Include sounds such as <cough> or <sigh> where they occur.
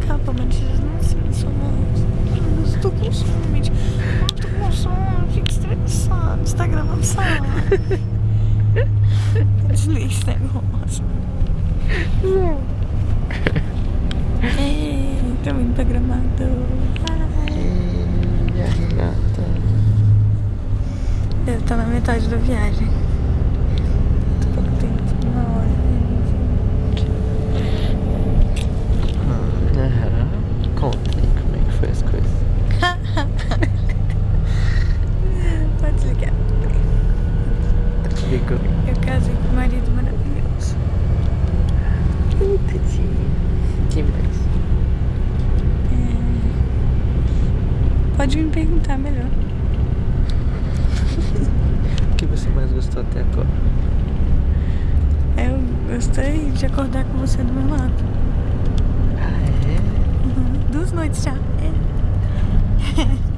acaba, mas eles não assim, são. Estou com sono, gente. Estou com sono, fico estressado. Está gravando sala. Desliga esse negócio. Ei, estamos indo pra gramado. Ai. Renata. Deve na metade da viagem. Eu casei com um marido maravilhoso. Tadinho. Que mais? Pode me perguntar melhor. O que você mais gostou até agora? Eu gostei de acordar com você do meu lado. Ah, é? Uhum. Duas noites já. É. <laughs>